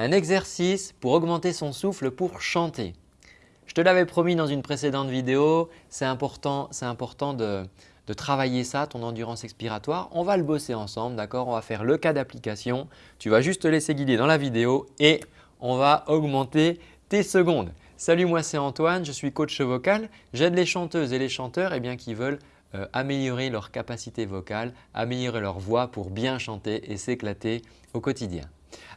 un exercice pour augmenter son souffle pour chanter. Je te l'avais promis dans une précédente vidéo, c'est important, important de, travailler ça, ton endurance expiratoire. On va le bosser ensemble, d'accord? On va faire le cas d'application. Tu vas juste te laisser guider dans la vidéo et on va augmenter tes secondes. Salut, moi c'est Antoine, je suis coach vocal. J'aide les chanteuses et les chanteurs eh bien, qui veulent euh, améliorer leur capacité vocale, améliorer leur voix pour bien chanter et s'éclater au quotidien.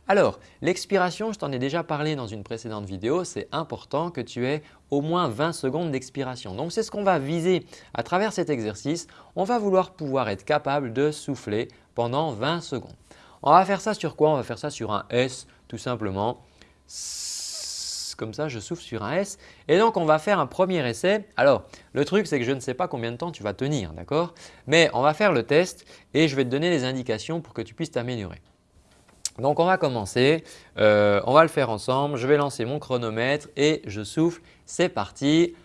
Alors, l'expiration, je t'en ai déjà parlé dans une précédente vidéo, c'est important que tu aies au moins 20 secondes d'expiration. Donc, c'est ce qu'on va viser à travers cet exercice. On va vouloir pouvoir être capable de souffler pendant 20 secondes. On va faire ça sur quoi? On va faire ça sur un S tout simplement comme ça, je souffle sur un S. Et donc, on va faire un premier essai. Alors, le truc, c'est que je ne sais pas combien de temps tu vas tenir, d'accord? Mais on va faire le test et je vais te donner les indications pour que tu puisses t'améliorer. Donc, on va commencer. Euh, on va le faire ensemble. Je vais lancer mon chronomètre et je souffle. C'est parti.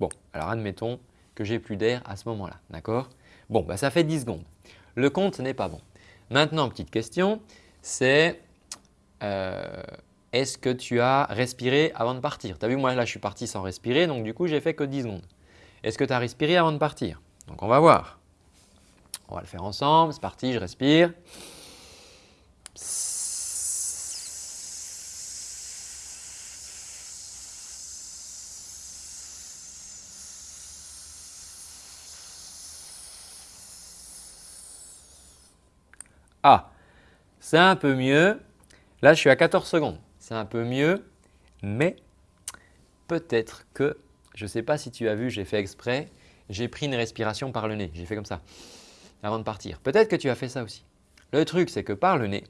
Bon, alors admettons que j'ai plus d'air à ce moment-là. D'accord? Bon, bah, ça fait 10 secondes. Le compte n'est pas bon. Maintenant, petite question, c'est euh, est-ce que tu as respiré avant de partir? Tu as vu, moi là, je suis parti sans respirer, donc du coup, j'ai fait que 10 secondes. Est-ce que tu as respiré avant de partir? Donc, on va voir. On va le faire ensemble. C'est parti, je respire. Ah, c'est un peu mieux. Là, je suis à 14 secondes. C'est un peu mieux, mais peut-être que, je ne sais pas si tu as vu, j'ai fait exprès, j'ai pris une respiration par le nez. J'ai fait comme ça avant de partir. Peut-être que tu as fait ça aussi. Le truc, c'est que par le nez,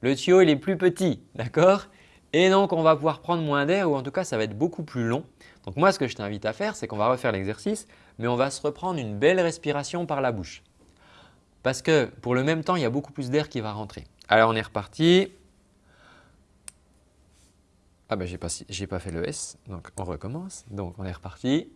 le tuyau il est plus petit, d'accord? Et donc, on va pouvoir prendre moins d'air ou en tout cas, ça va être beaucoup plus long. Donc moi, ce que je t'invite à faire, c'est qu'on va refaire l'exercice, mais on va se reprendre une belle respiration par la bouche. Parce que pour le même temps, il y a beaucoup plus d'air qui va rentrer. Alors, on est reparti. Ah ben, j'ai pas, pas fait le S, donc on recommence. Donc, on est reparti.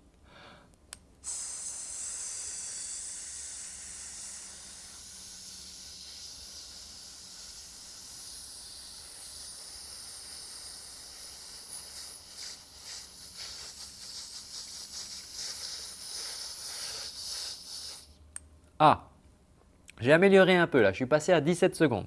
Ah, j'ai amélioré un peu là, je suis passé à 17 secondes.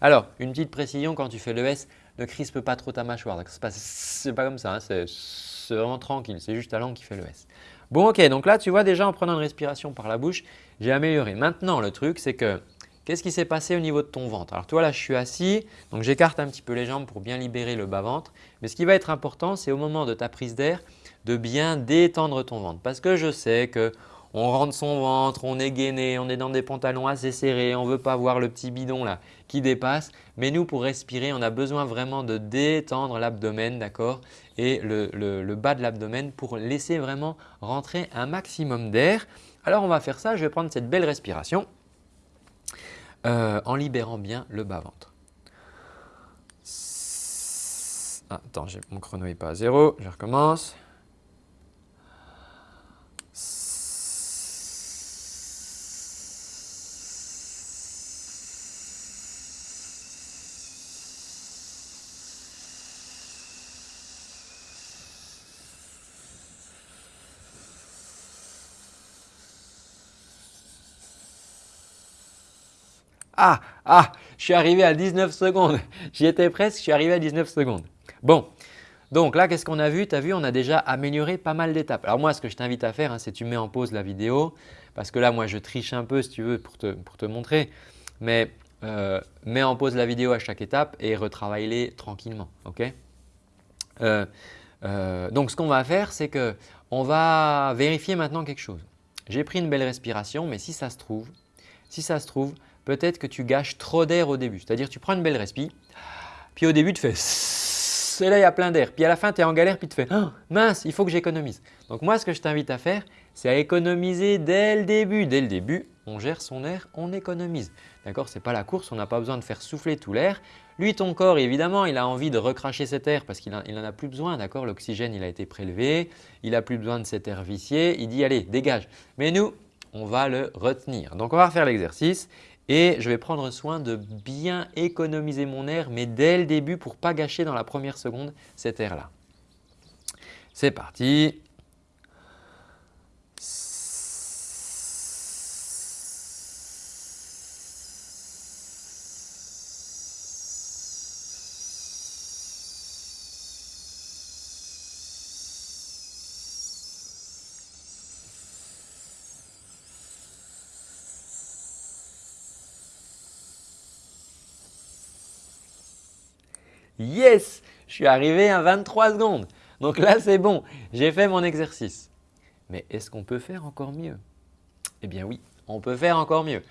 Alors, une petite précision quand tu fais le S, ne crispe pas trop ta mâchoire. Ce n'est pas comme ça, hein, c'est vraiment tranquille, c'est juste ta langue qui fait le S. Bon ok, donc là tu vois déjà en prenant une respiration par la bouche, j'ai amélioré. Maintenant le truc c'est que qu'est-ce qui s'est passé au niveau de ton ventre? Alors toi là je suis assis, donc j'écarte un petit peu les jambes pour bien libérer le bas-ventre. Mais ce qui va être important c'est au moment de ta prise d'air de bien détendre ton ventre. Parce que je sais que on rentre son ventre, on est gainé, on est dans des pantalons assez serrés, on ne veut pas voir le petit bidon là qui dépasse. Mais nous, pour respirer, on a besoin vraiment de détendre l'abdomen, d'accord? Et le, bas de l'abdomen pour laisser vraiment rentrer un maximum d'air. Alors, on va faire ça. Je vais prendre cette belle respiration euh, en libérant bien le bas-ventre. Attends, mon chrono n'est pas à zéro. Je recommence. Ah, ah, je suis arrivé à 19 secondes. J'y étais presque, je suis arrivé à 19 secondes. Bon, donc là, qu'est-ce qu'on a vu? Tu as vu, on a déjà amélioré pas mal d'étapes. Alors moi, ce que je t'invite à faire, hein, c'est tu mets en pause la vidéo parce que là, moi, je triche un peu si tu veux pour te, montrer. Mais euh, mets en pause la vidéo à chaque étape et retravaille-les tranquillement. euh, euh, donc, ce qu'on va faire, c'est qu'on va vérifier maintenant quelque chose. J'ai pris une belle respiration, mais si ça se trouve, si ça se trouve, peut-être que tu gâches trop d'air au début. C'est-à-dire tu prends une belle respi, puis au début tu fais et là il y a plein d'air. Puis à la fin tu es en galère puis tu fais oh, mince, il faut que j'économise. Donc moi ce que je t'invite à faire, c'est à économiser dès le début. Dès le début, on gère son air, on économise. D'accord? Ce n'est pas la course, on n'a pas besoin de faire souffler tout l'air. Lui, ton corps, évidemment, il a envie de recracher cet air parce qu'il n'en a plus besoin, d'accord? L'oxygène, il a été prélevé, il n'a plus besoin de cet air vicié, il dit « allez, dégage ». Mais nous, on va le retenir. Donc, on va refaire l'exercice et je vais prendre soin de bien économiser mon air, mais dès le début pour ne pas gâcher dans la première seconde cet air-là. C'est parti. Yes Je suis arrivé à 23 secondes. Donc là, c'est bon, j'ai fait mon exercice. Mais est-ce qu'on peut faire encore mieux? Eh bien oui, on peut faire encore mieux.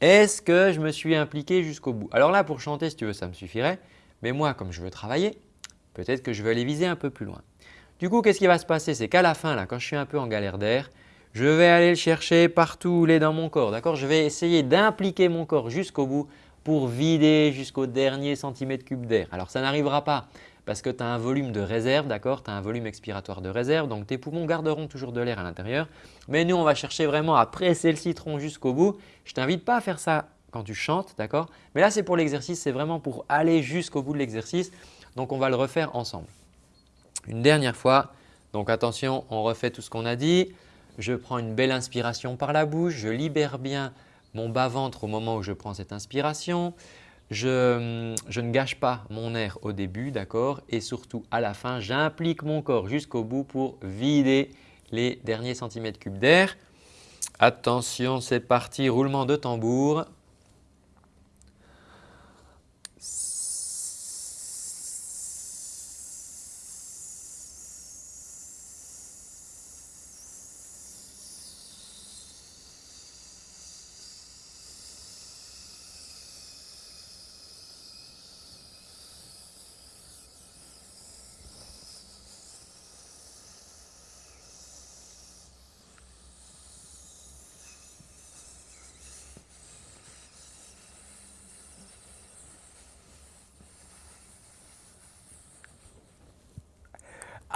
Est-ce que je me suis impliqué jusqu'au bout? Alors là, pour chanter, si tu veux, ça me suffirait. Mais moi, comme je veux travailler, peut-être que je vais aller viser un peu plus loin. Du coup, qu'est-ce qui va se passer? C'est qu'à la fin, là, quand je suis un peu en galère d'air, je vais aller le chercher partout il est dans mon corps. D'accord? Je vais essayer d'impliquer mon corps jusqu'au bout pour vider jusqu'au dernier centimètre cube d'air. Alors ça n'arrivera pas parce que tu as un volume de réserve, d'accord Tu as un volume expiratoire de réserve, donc tes poumons garderont toujours de l'air à l'intérieur. Mais nous, on va chercher vraiment à presser le citron jusqu'au bout. Je t'invite pas à faire ça quand tu chantes, d'accord? Mais là, c'est pour l'exercice, c'est vraiment pour aller jusqu'au bout de l'exercice. Donc, on va le refaire ensemble. Une dernière fois, donc attention, on refait tout ce qu'on a dit. Je prends une belle inspiration par la bouche, je libère bien mon bas-ventre au moment où je prends cette inspiration. Je, ne gâche pas mon air au début, d'accord? Et surtout à la fin, j'implique mon corps jusqu'au bout pour vider les derniers centimètres cubes d'air. Attention, c'est parti, roulement de tambour.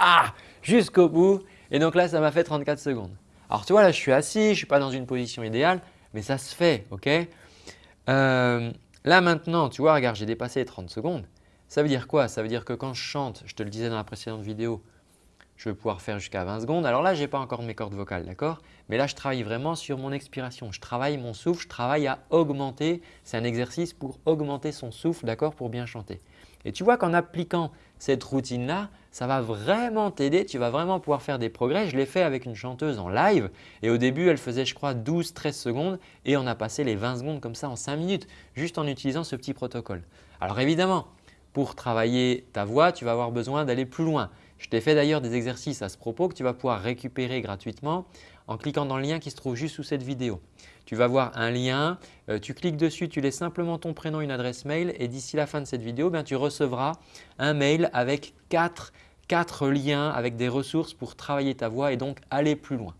Ah Jusqu'au bout. Et donc là, ça m'a fait 34 secondes. Alors tu vois, là, je suis assis, je ne suis pas dans une position idéale, mais ça se fait, ok? Euh, Là maintenant, tu vois, regarde, j'ai dépassé les 30 secondes. Ça veut dire quoi? Ça veut dire que quand je chante, je te le disais dans la précédente vidéo, je vais pouvoir faire jusqu'à 20 secondes. Alors là, je n'ai pas encore mes cordes vocales, d'accord? Mais là, je travaille vraiment sur mon expiration. Je travaille mon souffle, je travaille à augmenter. C'est un exercice pour augmenter son souffle, d'accord? Pour bien chanter. Et tu vois qu'en appliquant cette routine-là, ça va vraiment t'aider, tu vas vraiment pouvoir faire des progrès. Je l'ai fait avec une chanteuse en live et au début, elle faisait je crois 12-13 secondes et on a passé les 20 secondes comme ça en 5 minutes juste en utilisant ce petit protocole. Alors évidemment, pour travailler ta voix, tu vas avoir besoin d'aller plus loin. Je t'ai fait d'ailleurs des exercices à ce propos que tu vas pouvoir récupérer gratuitement en cliquant dans le lien qui se trouve juste sous cette vidéo. Tu vas voir un lien, euh, tu cliques dessus, tu laisses simplement ton prénom, une adresse mail et d'ici la fin de cette vidéo, tu recevras un mail avec quatre, quatre liens avec des ressources pour travailler ta voix et donc aller plus loin.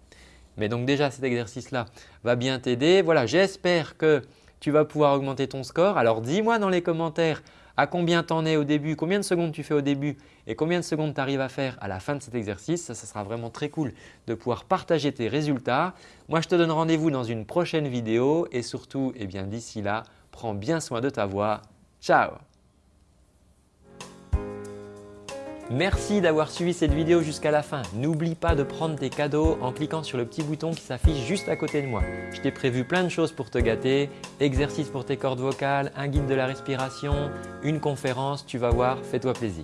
Mais donc déjà cet exercice-là va bien t'aider. Voilà, j'espère que tu vas pouvoir augmenter ton score. Alors dis-moi dans les commentaires à combien tu en es au début, combien de secondes tu fais au début et combien de secondes tu arrives à faire à la fin de cet exercice. Ça, ça sera vraiment très cool de pouvoir partager tes résultats. Moi, je te donne rendez-vous dans une prochaine vidéo et surtout, eh d'ici là, prends bien soin de ta voix. Ciao Merci d'avoir suivi cette vidéo jusqu'à la fin. N'oublie pas de prendre tes cadeaux en cliquant sur le petit bouton qui s'affiche juste à côté de moi. Je t'ai prévu plein de choses pour te gâter, exercices pour tes cordes vocales, un guide de la respiration, une conférence, tu vas voir, fais-toi plaisir.